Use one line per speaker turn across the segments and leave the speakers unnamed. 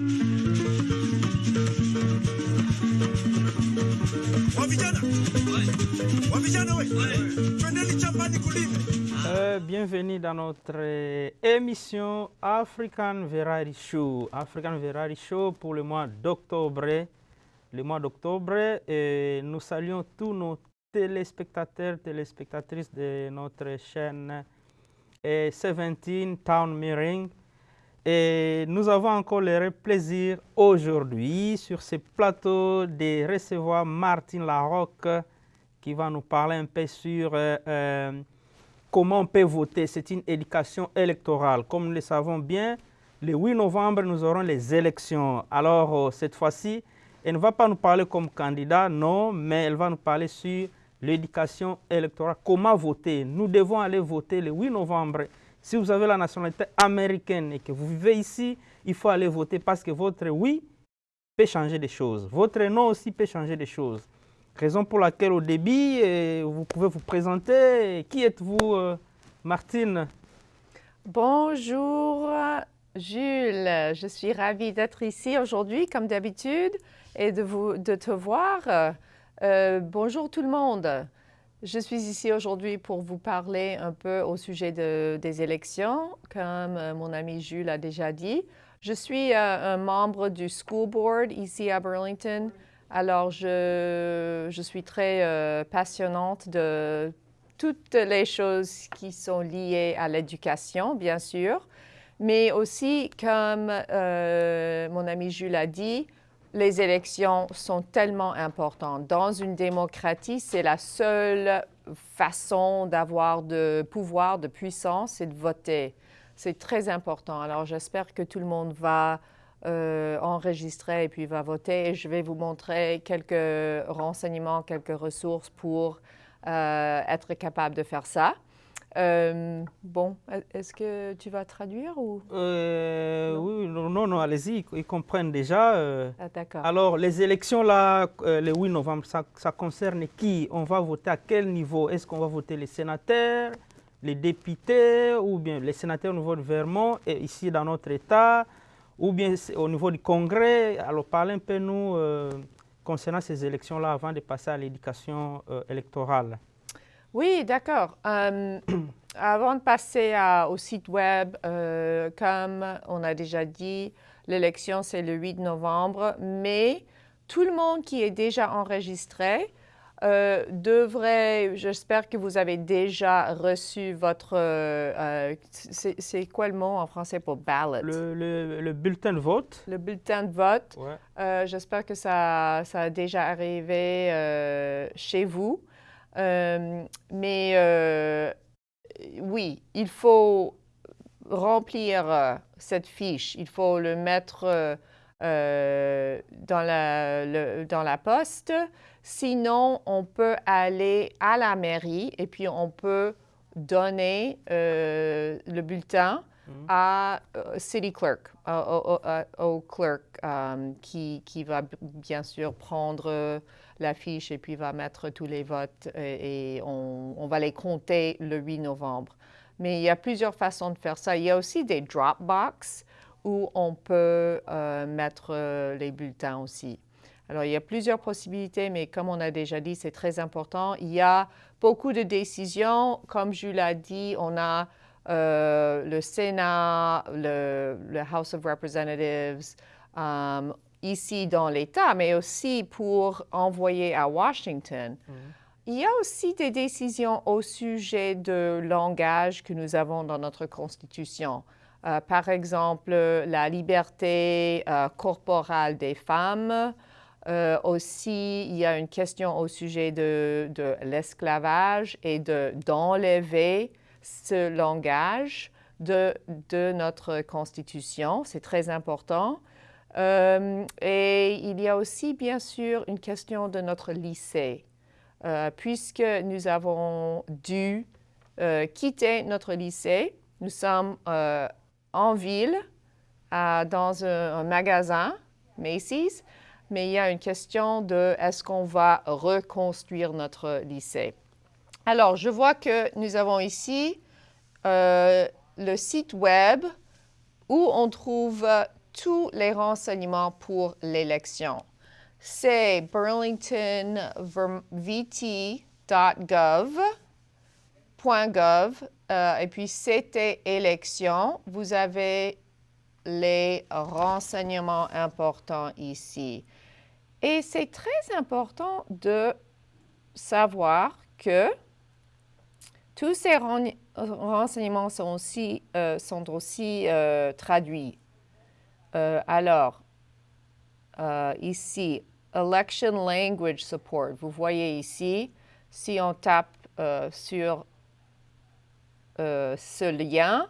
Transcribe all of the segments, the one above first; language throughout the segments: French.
Euh, bienvenue dans notre émission African Variety Show. African Variety Show pour le mois d'octobre. Le mois d'octobre, nous saluons tous nos téléspectateurs, téléspectatrices de notre chaîne et 17 Town Mirroring. Et nous avons encore le plaisir aujourd'hui sur ce plateau de recevoir Martine Larocque qui va nous parler un peu sur euh, euh, comment on peut voter. C'est une éducation électorale. Comme nous le savons bien, le 8 novembre, nous aurons les élections. Alors, euh, cette fois-ci, elle ne va pas nous parler comme candidat, non, mais elle va nous parler sur l'éducation électorale, comment voter? Nous devons aller voter le 8 novembre. Si vous avez la nationalité américaine et que vous vivez ici, il faut aller voter parce que votre oui peut changer des choses. Votre non aussi peut changer des choses. Raison pour laquelle au début, euh, vous pouvez vous présenter. Qui êtes-vous, euh, Martine?
Bonjour, Jules. Je suis ravie d'être ici aujourd'hui, comme d'habitude, et de, vous, de te voir. Euh, bonjour tout le monde. Je suis ici aujourd'hui pour vous parler un peu au sujet de, des élections, comme euh, mon ami Jules a déjà dit. Je suis euh, un membre du School Board ici à Burlington. Alors, je, je suis très passionnante de toutes les choses qui sont liées à l'éducation, bien sûr, mais aussi, comme mon ami Jules a dit, les élections sont tellement importantes. Dans une démocratie, c'est la seule façon d'avoir de pouvoir, de puissance, c'est de voter. C'est très important. Alors, j'espère que tout le monde va euh, enregistrer et puis va voter. Et je vais vous montrer quelques renseignements, quelques ressources pour euh, être capable de faire ça. Euh, bon, est-ce que tu vas traduire ou?
Euh, Oui, non, non, allez-y, ils comprennent déjà.
Euh. Ah, d'accord.
Alors, les élections, là, le 8 novembre, ça, ça, concerne qui? On va voter à quel niveau? Est-ce qu'on va voter les sénateurs, les députés, ou bien les sénateurs au niveau de Vermont, et ici dans notre État, ou bien au niveau du Congrès? Alors, parlez un peu, nous, concernant ces élections-là, avant de passer à l'éducation électorale.
Oui, d'accord. Euh, avant de passer au site web, euh, comme on a déjà dit, l'élection c'est le 8 novembre, mais tout le monde qui est déjà enregistré euh, devrait, j'espère que vous avez déjà reçu votre, c'est quoi le mot en français pour ballot?
Le, bulletin de vote.
Le bulletin de vote. j'espère que ça, ça, a déjà arrivé chez vous. Euh, mais euh, oui, il faut remplir euh, cette fiche, il faut le mettre dans, la, dans la poste. Sinon, on peut aller à la mairie et puis on peut donner le bulletin mmh. à City Clerk, au, clerk qui, qui, va bien sûr prendre la fiche et puis va mettre tous les votes et, on, va les compter le 8 novembre. Mais il y a plusieurs façons de faire ça. Il y a aussi des Dropbox où on peut euh, mettre euh, les bulletins aussi. Alors, il y a plusieurs possibilités, mais comme on a déjà dit, c'est très important. Il y a beaucoup de décisions. Comme je l'ai dit, on a euh, le Sénat, le, House of Representatives, ici dans l'État, mais aussi pour envoyer à Washington. Mm. Il y a aussi des décisions au sujet de langage que nous avons dans notre Constitution. Euh, par exemple, la liberté euh, corporelle des femmes. Euh, aussi, il y a une question au sujet de, de l'esclavage et d'enlever ce langage de, de notre Constitution. C'est très important. Euh, et il y a aussi, bien sûr, une question de notre lycée, euh, puisque nous avons dû euh, quitter notre lycée. Nous sommes en ville, dans un, magasin, Macy's, mais il y a une question de est-ce qu'on va reconstruire notre lycée? Alors, je vois que nous avons ici le site web où on trouve tous les renseignements pour l'élection. C'est burlingtonvt.gov. Euh, et puis, c'était élection. Vous avez les renseignements importants ici. Et c'est très important de savoir que tous ces renseignements sont aussi, euh, sont aussi euh, traduits. Euh, alors, ici, Election Language Support. Vous voyez ici, si on tape sur ce lien,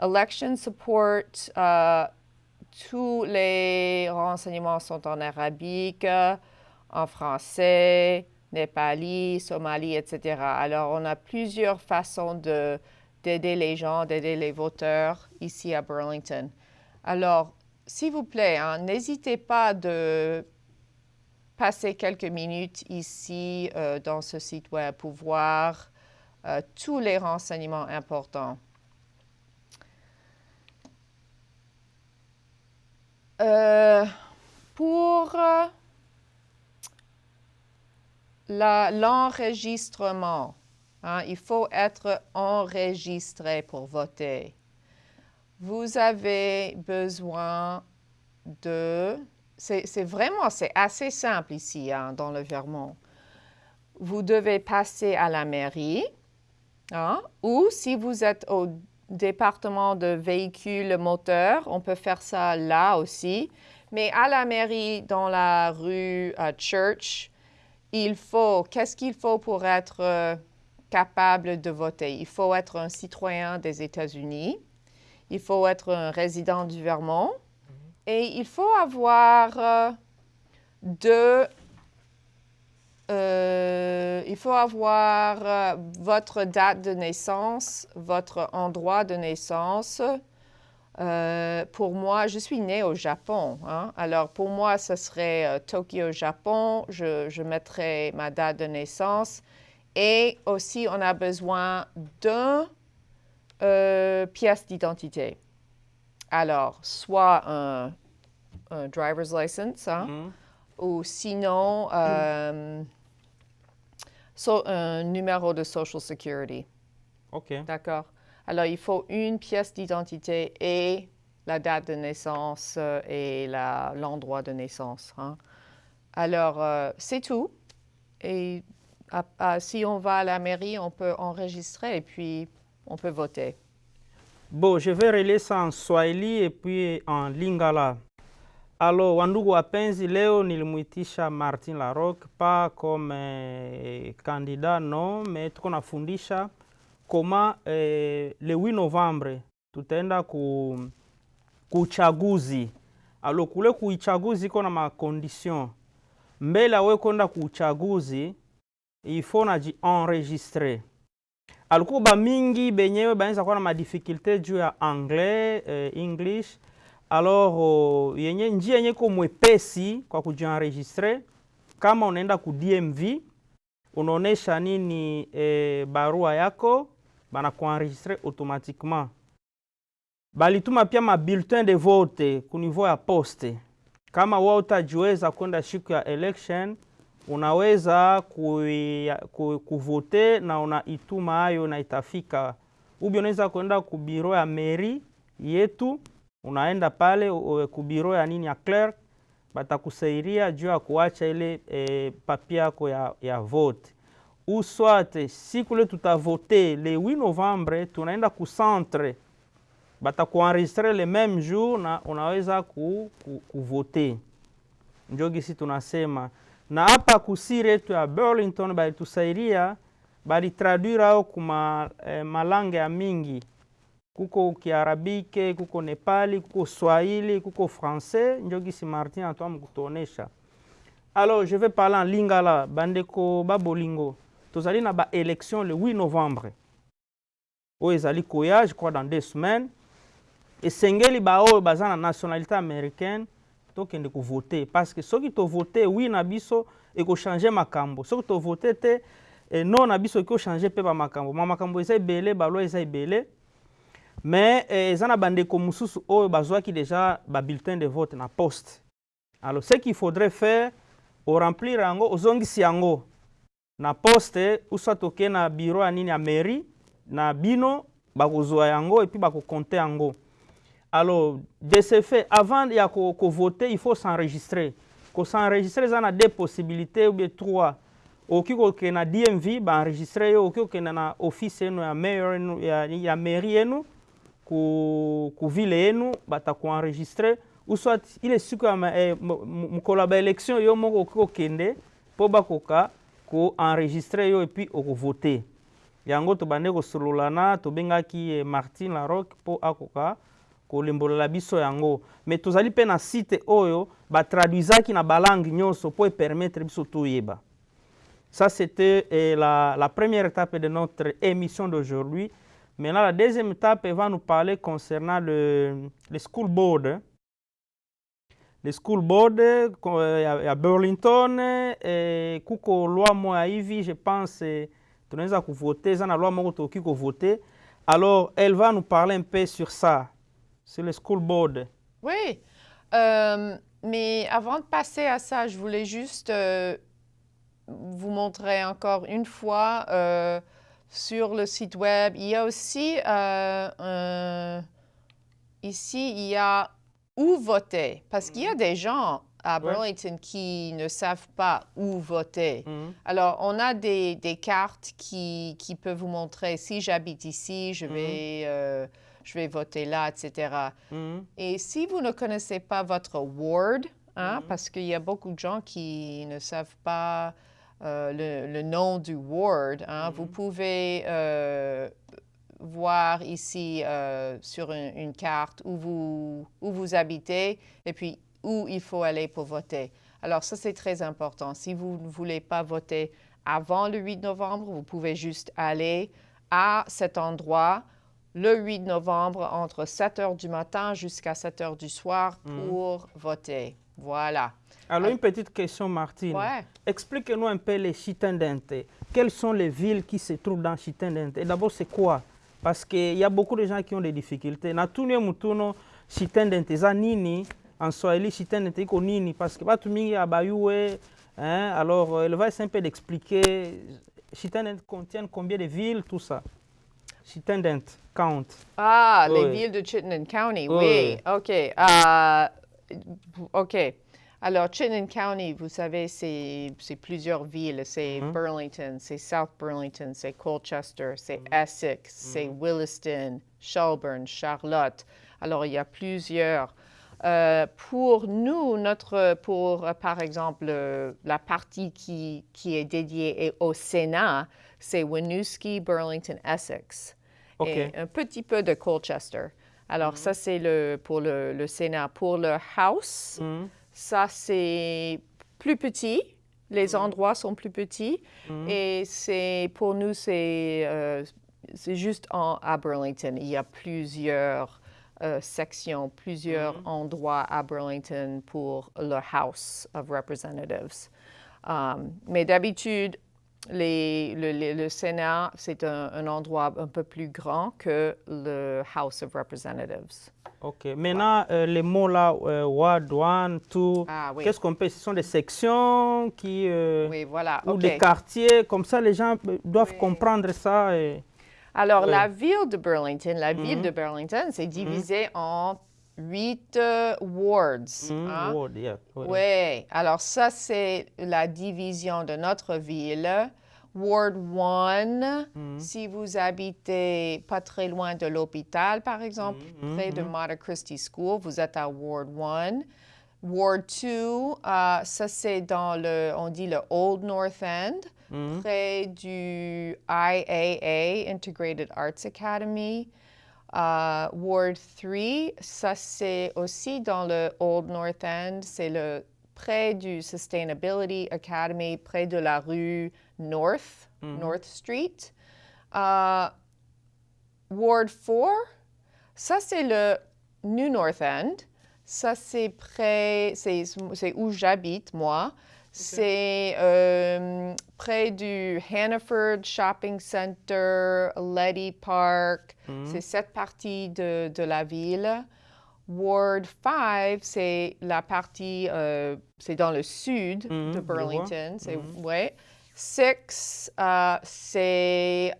Election Support, tous les renseignements sont en arabique, en français, népali, somali, etc. Alors, on a plusieurs façons d'aider les gens, d'aider les voteurs ici à Burlington. Alors, s'il vous plaît, hein, n'hésitez pas de passer quelques minutes ici euh, dans ce site web pour voir euh, tous les renseignements importants. Euh, pour l'enregistrement. Hein, il faut être enregistré pour voter. Vous avez besoin de... C'est vraiment, c'est assez simple ici, hein, dans le Vermont. Vous devez passer à la mairie, hein, ou si vous êtes au département de véhicules moteurs, on peut faire ça là aussi. Mais à la mairie, dans la rue Church, il faut, qu'est-ce qu'il faut pour être euh, capable de voter? Il faut être un citoyen des États-Unis, il faut être un résident du Vermont mm-hmm. et il faut avoir euh, deux, euh, il faut avoir votre date de naissance, votre endroit de naissance, euh, pour moi, je suis née au Japon. Hein. Alors, pour moi, ce serait euh, Tokyo, Japon. Je, je mettrais ma date de naissance. Et aussi, on a besoin d'une euh, pièce d'identité. Alors, soit un, driver's license, hein, mm-hmm. ou sinon, un numéro de Social Security.
OK.
D'accord? Alors, il faut une pièce d'identité et la date de naissance euh, et l'endroit de naissance. Hein. Alors, euh, c'est tout. Et si on va à la mairie, on peut enregistrer et puis on peut voter.
Bon, je vais relayer ça en Swahili et puis en Lingala. Alors, wandugu wapenzi, leo nilimuitisha Martin Larocque pas comme eh, candidat non, mais tuko nafundisha koma eh, le 8 Novembre tutaenda ku kuchaguzi. Alo kule kuichaguzi iko na makondition mbele awe kwenda kuuchaguzi ifo najienregistre. Alikuwa ba mingi benyewe baanza kuwa na madifikulte juu ya anglais eh, english alors uh, yenye njia yenye ko mwepesi kwa kujienregistre, kama unaenda ku DMV unaonesha nini eh, barua yako banakuenregistre automatiquement. Balituma pia mabulletin de vote ku niveau ya poste. Kama wao utajiweza kwenda siku ya election, unaweza kuvote na unaituma hayo na itafika. Ubi unaweza kuenda ku biro ya meri yetu, unaenda pale ku biro ya nini ya clerk, batakusaidia juu ya kuacha ile e, papi yako ya, ya vote ou soit siku ile tutavote le 8 Novembre, tunaenda ku centre batakuenregistre le même jour na unaweza ku, ku, kuvote. Njo gisi tunasema na hapa kusiri yetu ya Burlington balitusaidia balitraduire ao kuma eh, malange ya mingi kuko Kiarabike, kuko Nepali, kuko Swahili, kuko Français. Njo gisi Martin atoa mkutuonesha. Alors je vais parler en lingala bandeko babolingo tozali na baélection le 8 novembre oyo ezali koya je crois dans deux semaines esengeli baoyo baza na nationalité américaine tokende kovote. Parce que soki tovote wi na biso ekochange makambo. Soki tovote te e non na biso ekochange mpe bamakambo mamakambo eza ebele balwa eza ebele. Mais eza na bandeko mosusu oyo bazwaki déjà babulletin de vote na poste. Alors ce qu'il faudrait faire oremplir yango ozongisi yango na poste uswat oke na bureau ya nini ya mairie na bino bakozwa yango epuis bakokonte yango alors de ce fait avant ya kovote ko il faut s'enregistrer. Kosenregistre eza na deux possibilités ou bien trois. Okoki kokende na dmv baenregistre yo okoki kokende na office yenu ya mayor ya, ya mairie yenu ku, ku ville yenu batakoenregistre ou soit ile siku ya eh, mokolo ya baélection yo moko okoki kokende mpo bakoka koenregistre yo epuis okovote yango tobande kosolola na tobengaki eh, martin laroque mpo akoka kolembolela biso yango. Me tozali mpe na site oyo batraduisaki na balangue nyonso mpo epermettre biso toyeba. Ça c'était eh, la, la première étape de notre émission d'aujourd'hui. Maintenant la deuxième étape va nous parler concernant le, le school board. Le school board ya, ya burlington eh, kuko loi moya hivi je pense eh, tunaweza kuvote eza na loi moko tokoki kovote alors elle va nous parler un peu sur ça sur le school board.
Oui, euh, mais avant de passer à ça, je voulais juste euh, vous montrer encore une fois euh, sur le site web. Il y a aussi, ici, il y a où voter, parce qu'il y a des gens à Burlington qui ne savent pas où voter. Mm. Alors, on a des, des cartes qui, qui, peuvent vous montrer si j'habite ici, je vais je vais voter là, etc. Mm-hmm. Et si vous ne connaissez pas votre ward, hein, mm-hmm. parce qu'il y a beaucoup de gens qui ne savent pas euh, le, nom du ward, hein, vous mm-hmm. pouvez euh, voir ici euh, sur une, carte où vous, où vous habitez et puis où il faut aller pour voter. Alors ça, c'est très important. Si vous ne voulez pas voter avant le 8 novembre, vous pouvez juste aller à cet endroit le 8 novembre entre 7 heures du matin jusqu'à 7 heures du soir mm. pour voter. Voilà.
Alors, une petite question, Martine.
Ouais.
Explique-nous un peu les Chitendente. Quelles sont les villes qui se trouvent dans Chitendente Et d'abord, c'est quoi? Parce qu'il y a beaucoup de gens qui ont des difficultés. Mutuno Chitendente za nini en Swahili Chitendente iko nini parce que batu mingi abayue hein alors elle va essayer un peu d'expliquer Chitendente contient combien de villes tout ça? Chittenden Count.
Ah, les villes de Chittenden County, oui. OK. Uh, OK. Alors, Chittenden County, vous savez, c'est plusieurs villes. C'est mm -hmm. Burlington, c'est South Burlington, c'est Colchester, c'est mm -hmm. Essex, mm -hmm. c'est Williston, Shelburne, Charlotte. Alors, il y a plusieurs. Euh, pour nous, notre, pour, euh, par exemple, euh, la partie qui, qui est dédiée au Sénat, c'est Winooski, Burlington, Essex et un petit peu de Colchester. Alors, ça, c'est le, pour le, le, Sénat. Pour le House, mm. ça, c'est plus petit. Les mm. endroits sont plus petits. Mm. Et c'est, pour nous, c'est euh, juste en, à Burlington. Il y a plusieurs euh, sections, plusieurs endroits à Burlington pour le House of Representatives. Um, mais d'habitude, les, le, le, Sénat, c'est un, un, endroit un peu plus grand que le House of Representatives.
OK. Maintenant, euh, les mots là, euh, Ward 1, 2,
ah, oui.
qu'est-ce qu'on peut Ce sont des sections qui, euh,
oui, voilà.
ou
okay.
des quartiers, comme ça les gens doivent oui. comprendre ça. Et...
Alors, la ville de Burlington, la mm -hmm. ville de Burlington, c'est divisé mm -hmm. en huit euh, wards.
Mm,
hein?
ward, yeah.
Oui, ouais. alors ça, c'est la division de notre ville. Ward 1, mm. si vous habitez pas très loin de l'hôpital, par exemple, mm, près de Mater Christi School, vous êtes à Ward 1. Ward 2, uh, ça c'est dans le, on dit le Old North End, près du IAA, Integrated Arts Academy. Uh, Ward 3, ça c'est aussi dans le Old North End, c'est le près du Sustainability Academy, près de la rue North, mm -hmm. North Street. Uh, Ward 4, ça c'est le New North End. Ça c'est près, c'est où j'habite moi. C'est euh, près du Hannaford Shopping Center, Letty Park.
Mhm.
C'est cette partie de, de la ville. Ward 5, c'est la partie, euh, c'est dans le sud
Mhm,
de. Burlington. C'est,
Mhm.
ouais. 6, euh, c'est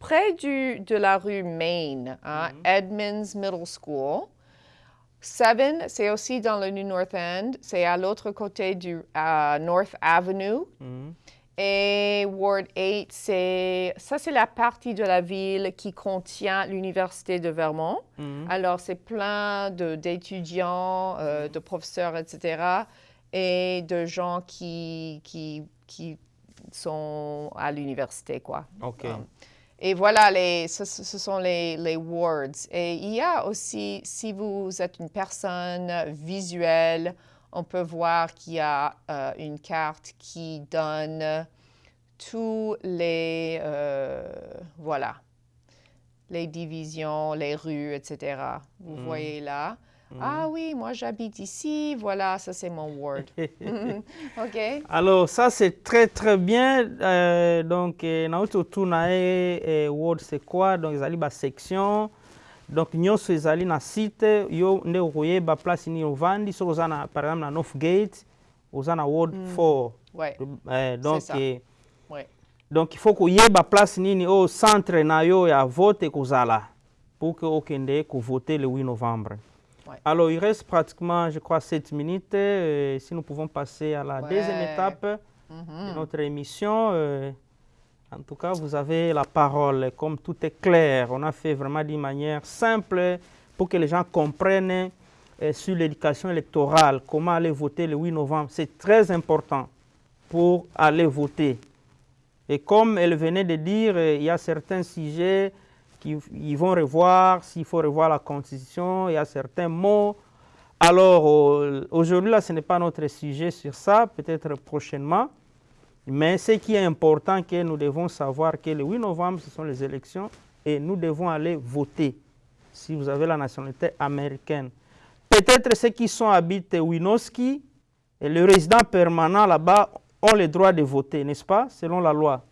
près du, de la rue Main, hein. Edmonds Middle School. 7, c'est aussi dans le New North End. C'est à l'autre côté du euh, North Avenue.
Mhm.
Et Ward 8, c'est ça, c'est la partie de la ville qui contient l'Université de Vermont.
Mhm.
Alors, c'est plein de- d'étudiants, euh, de professeurs, etc., et de gens qui, qui, qui sont à l'université, quoi.
OK.
Um, Et voilà, les, ce, sont les, les wards. Et il y a aussi, si vous êtes une personne visuelle, on peut voir qu'il y a euh, une carte qui donne tous les, euh, voilà, les divisions, les rues, etc. Vous
Mm.
voyez là. Ah oui, moi j'habite ici, voilà, ça c'est mon ward. OK.
Alors, ça, c'est très, très bien. Euh, donc, nauti otuna ye eh, ward c'est quoi? Donc ezali basection donc nyonso ezali na site yo nde okoyeba place nini ovandi soki oza na par exemple na north gate oza na ward 4
Ouais,
Eh, donc,
ça.
eh,
ouais.
donc il faut koyeba place nini oyo centre na yo ya vote ekozala pour que okende kovoter le 8 novembre
Ouais.
alors il reste pratiquement je crois 7 minutes euh, si nous pouvons passer à la deuxième étape de notre émission euh, en tout cas vous avez la parole. Comme tout est clair on a fait vraiment d'une manière simple pour que les gens comprennent euh, sur l'éducation électorale comment aller voter le 8 novembre. C'est très important pour aller voter. Et comme elle venait de dire, il y a certains sujets qu'ils vont revoir, s'il faut revoir la Constitution, il y a certains mots. Alors, aujourd'hui, là, ce n'est pas notre sujet sur ça, peut-être prochainement. Mais ce qui est important, que nous devons savoir que le 8 novembre, ce sont les élections et nous devons aller voter si vous avez la nationalité américaine. Peut-être ceux qui sont habités Winoski et le résident permanent là-bas ont le droit de voter, n'est-ce pas, selon la loi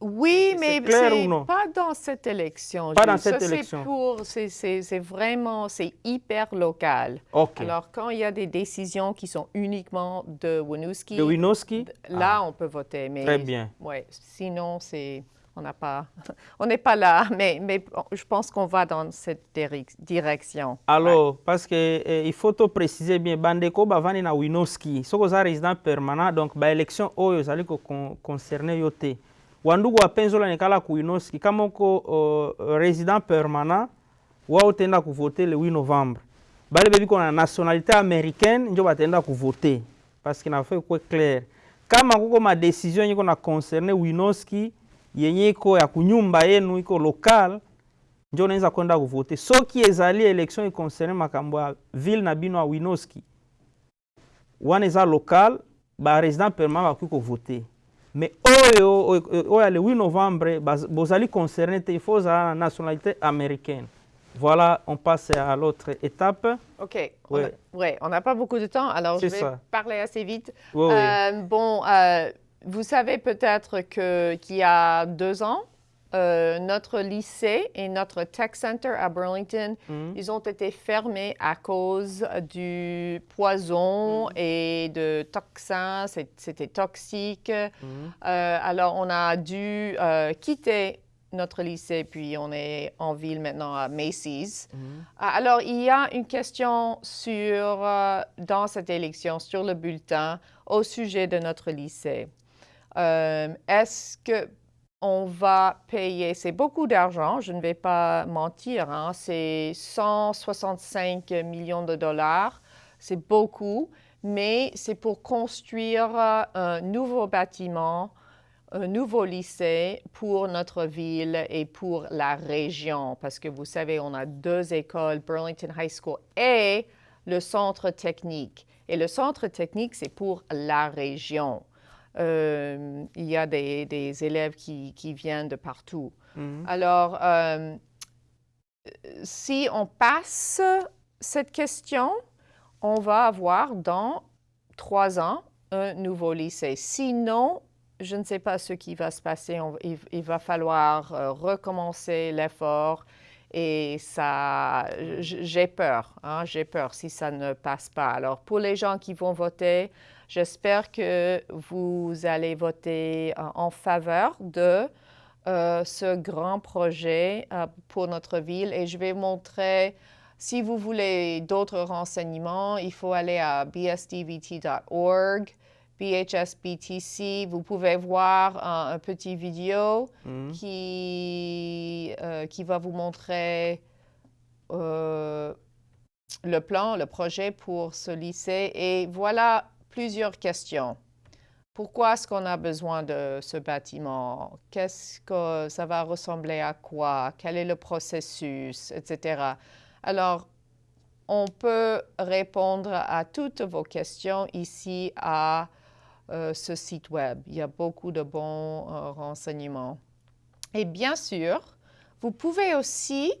Oui, mais c'est pas dans cette élection.
Pas dans cette
Ça,
élection.
C'est vraiment, c'est hyper local.
Ok.
Alors, quand il y a des décisions qui sont uniquement de Winooski,
de Winoski
là, on peut voter. Mais,
Très bien.
Ouais, sinon, c'est, on n'a pas, on n'est pas là. Mais, mais je pense qu'on va dans cette direc- direction.
Alors, parce que eh, il faut to préciser bien, bandeko bavandi na Winoski, soki oza résident permanent, donc baélection oyo ezali koconcerne yo te. Wandugu wapenzi olonekala ku Winoski, kama oko uh, résident permanent, wa otenda kuvote le 8 novembre. Bale bebi kona nationalité américaine, njo batenda kuvote. Parce que nafai kwe clair. Kama kuko ma décision yenye iko na concerne Winoski, yenye iko ya kunyumba yenu iko local, njo unaweza kwenda kuvote soki ezali election econcerne makambo ya ville na bino ya winoski wana eza local baresident permanent bakoki kovote mais oyo oyo oyo ya le 8 novembre baz- bozali concerné te il faut ozala na nationalité américaine voilà on passe à l'autre étape
OK. On
Ouais.
on n'a pas beaucoup de temps, alors je vais
ça.
parler assez vite.
Oui, oui.
Euh, bon, euh, vous savez peut-être qu'il y a deux ans, euh, notre lycée et notre tech center à Burlington,
Mhm.
ils ont été fermés à cause du poison et de toxins. C'était toxique.
Mhm.
Euh, alors, on a dû euh, quitter notre lycée, puis on est en ville maintenant à Macy's. Ah, Alors, il y a une question sur, dans cette élection, sur le bulletin, au sujet de notre lycée. Est-ce que on va payer, c'est beaucoup d'argent, je ne vais pas mentir, hein, c'est 165 millions de dollars, c'est beaucoup, mais c'est pour construire euh, un nouveau bâtiment un nouveau lycée pour notre ville et pour la région, parce que vous savez, on a deux écoles, Burlington High School et le centre technique. Et le centre technique, c'est pour la région. Euh, il y a des, des élèves qui, qui viennent de partout.
Mhm.
Alors, euh, si on passe cette question, on va avoir dans trois ans un nouveau lycée. Sinon, je ne sais pas ce qui va se passer. il, va falloir euh, recommencer l'effort et ça, j'ai peur, hein, j'ai peur si ça ne passe pas. Alors, pour les gens qui vont voter, j'espère que vous allez voter en faveur de euh, ce grand projet euh, pour notre ville et je vais montrer si vous voulez d'autres renseignements, il faut aller à bsdvt.org BHSBTC, vous pouvez voir un, petit vidéo mm. qui, euh, qui va vous montrer euh, le plan, le projet pour ce lycée. Et voilà plusieurs questions. Pourquoi est-ce qu'on a besoin de ce bâtiment? Qu'est-ce que ça va ressembler à quoi? Quel est le processus, etc. Alors, on peut répondre à toutes vos questions ici à euh, ce site web. Il y a beaucoup de bons euh, renseignements. Et bien sûr, vous pouvez aussi,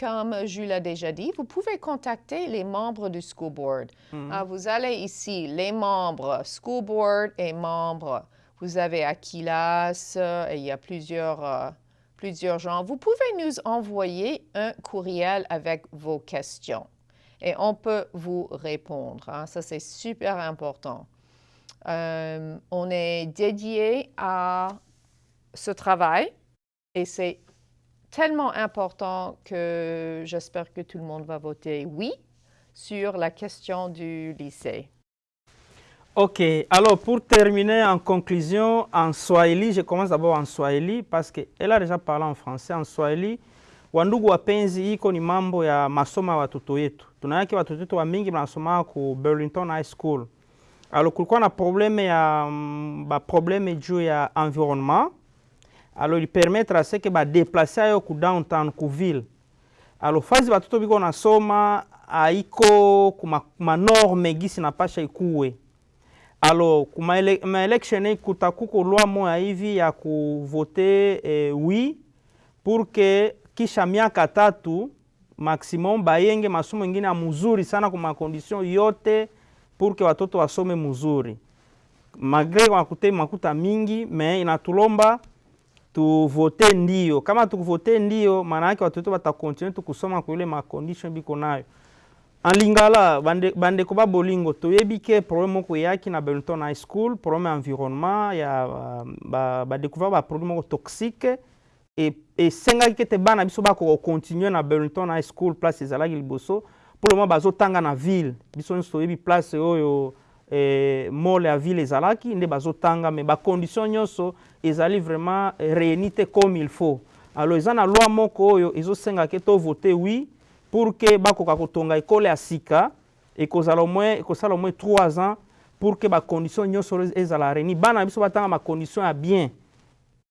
comme Jules l'a déjà dit, vous pouvez contacter les membres du School Board. Mm-hmm. Ah, vous allez ici, les membres School Board et membres. Vous avez Aquilas et il y a plusieurs, euh, plusieurs gens. Vous pouvez nous envoyer un courriel avec vos questions et on peut vous répondre. Hein. Ça, c'est super important. Euh, on est dédié à ce travail et c'est tellement important que j'espère que tout le monde va voter oui sur la question du lycée.
Ok, alors pour terminer en conclusion, en Swahili, je commence d'abord en Swahili parce qu'elle a déjà parlé en français. En Swahili, wandugu wapenzi, iko ni mambo ya masomo ya watoto wetu. Tunayake watoto wetu wa mingi wanasoma ku Burlington High School. Alors kulikuwa na probleme ya mm, baprobleme juu ya environnement alors aseke badeplace ayo ku downtown ku ville. Alors batoto biko nasoma aiko kumanorme manorme gisi napasha ikuwe. Alo kumaelection ele, kutakuko lwa moya hivi ya kuvote eh, wi pour kisha miaka tatu maximum bayenge masomo ingine ya muzuri sana condition yote pour que watoto wasome muzuri. Magre wakute makuta mingi me inatulomba tuvote ndio. Kama tukuvote ndio, maana yake watoto watakontinue tukusoma kwa ile makondition biko nayo. Anlingala bande, bandeko ba bolingo toyebi ke problème moko eyaki na Burlington High School problème environnement ya badécouvert ba, baproduit moko toxique. Esengaki ke te bana biso bakokontinue na Burlington High School place ezalaki liboso. Le moment bazotanga na ville. Biso nyonso toyebi place oyo eh, mole ya ville ezalaki nde bazotanga me bacondition nyonso ezali vraiment réuni te comme il faut. Alors eza na loi moko oyo ezosenga ke tovote wi pour ke bakoka kotonga ekole ya sika ekozala moins ekosala moins 3 ans pour ke bacondition nyonso ezala réuni. Bana biso batanga bacondition ya bien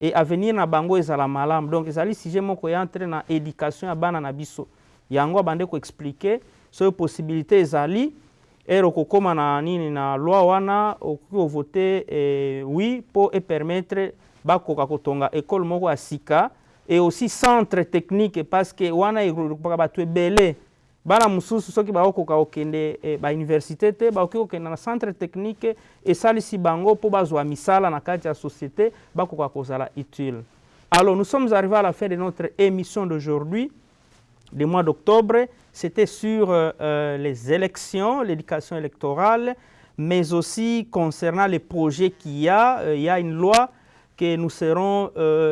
e avenir na bango ezala malamu. Donc ezali sujet moko ya entre na éducation ya bana na biso. Yango abande koexplike soki possibilité ezali ere okokóma na nini na loi wana okoki kovote eh, oui mpo epermettre bakoka kotonga ekole moko ya sika e aussi centre technique parce que wana ekokaka bato ebele. Bana mosusu soki bakokoka kokende eh, bauniversité te bakoki kokende na centre technique esalisi bango mpo bazwa misala na kati ya société bakoka kozala utile. Alors nous sommes arrivés à la fin de notre émission d'aujourd'hui du mois d'octobre c'était sur euh, euh, les élections, l'éducation électorale, mais aussi concernant les projets qu'il y a. Euh, il y a une loi que nous serons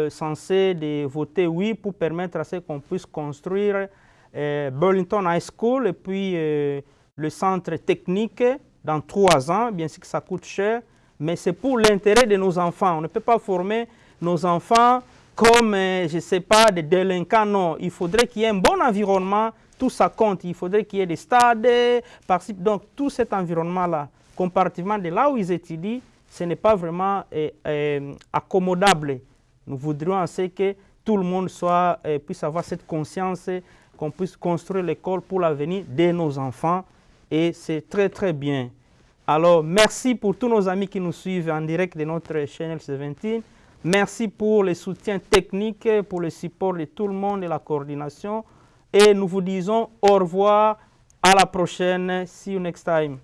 censés de voter oui pour permettre à ce qu'on puisse construire Burlington High School et puis le centre technique dans trois ans. Bien sûr que ça coûte cher, mais c'est pour l'intérêt de nos enfants. On ne peut pas former nos enfants comme, je ne sais pas, des délinquants. Non, il faudrait qu'il y ait un bon environnement tout ça compte. Il faudrait qu'il y ait des stades, donc tout cet environnement-là, comparativement de là où ils étudient, ce n'est pas vraiment eh, accommodable. Nous voudrions que tout le monde soit, puisse avoir cette conscience, qu'on puisse construire l'école pour l'avenir de nos enfants, et c'est très très bien. Alors, merci pour tous nos amis qui nous suivent en direct de notre chaîne 17. Merci pour le soutien technique, pour le support de tout le monde et la coordination. Et nous vous disons au revoir. À la prochaine. See you next time.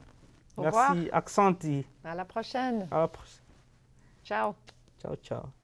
Au revoir.
Merci, Accenti.
À la prochaine.
À la prochaine.
Ciao.
Ciao, ciao.